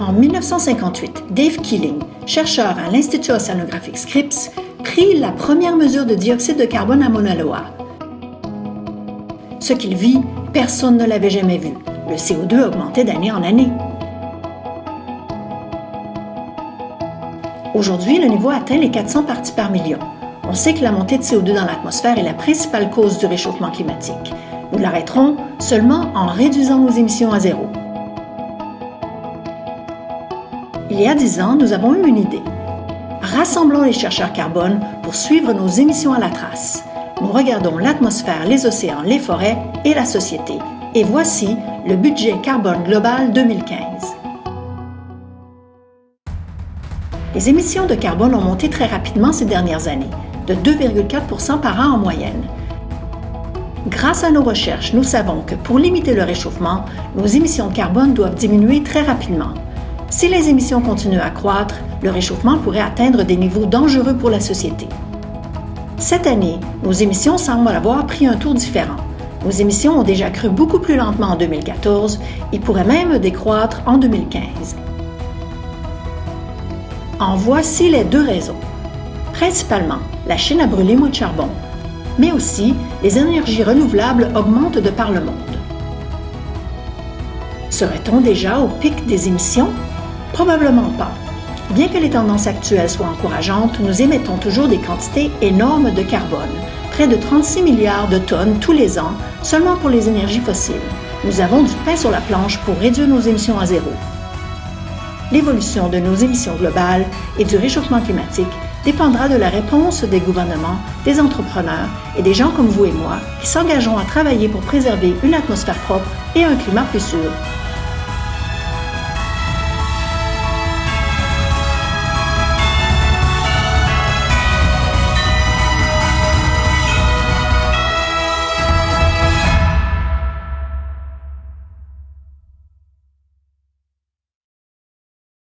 En 1958, Dave Keeling, chercheur à l'Institut océanographique Scripps, prit la première mesure de dioxyde de carbone à Mauna Loa. Ce qu'il vit, personne ne l'avait jamais vu. Le CO2 augmentait d'année en année. Aujourd'hui, le niveau atteint les 400 parties par million. On sait que la montée de CO2 dans l'atmosphère est la principale cause du réchauffement climatique. Nous l'arrêterons seulement en réduisant nos émissions à zéro. Il y a dix ans, nous avons eu une idée. Rassemblons les chercheurs carbone pour suivre nos émissions à la trace. Nous regardons l'atmosphère, les océans, les forêts et la société. Et voici le budget carbone global 2015. Les émissions de carbone ont monté très rapidement ces dernières années, de 2,4 par an en moyenne. Grâce à nos recherches, nous savons que pour limiter le réchauffement, nos émissions de carbone doivent diminuer très rapidement. Si les émissions continuent à croître, le réchauffement pourrait atteindre des niveaux dangereux pour la société. Cette année, nos émissions semblent avoir pris un tour différent. Nos émissions ont déjà cru beaucoup plus lentement en 2014 et pourraient même décroître en 2015. En voici les deux raisons. Principalement, la Chine a brûlé moins de charbon, mais aussi les énergies renouvelables augmentent de par le monde. Serait-on déjà au pic des émissions? Probablement pas. Bien que les tendances actuelles soient encourageantes, nous émettons toujours des quantités énormes de carbone, près de 36 milliards de tonnes tous les ans, seulement pour les énergies fossiles. Nous avons du pain sur la planche pour réduire nos émissions à zéro. L'évolution de nos émissions globales et du réchauffement climatique dépendra de la réponse des gouvernements, des entrepreneurs et des gens comme vous et moi qui s'engageront à travailler pour préserver une atmosphère propre et un climat plus sûr.